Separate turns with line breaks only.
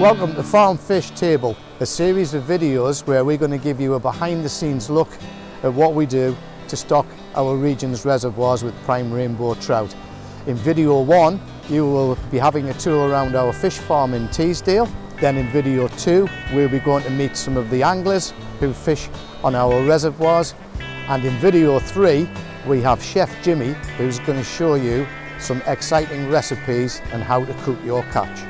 Welcome to Farm Fish Table, a series of videos where we're going to give you a behind the scenes look at what we do to stock our region's reservoirs with prime rainbow trout. In video one, you will be having a tour around our fish farm in Teesdale. Then in video two, we'll be going to meet some of the anglers who fish on our reservoirs. And in video three, we have Chef Jimmy, who's going to show you some exciting recipes and how to cook your catch.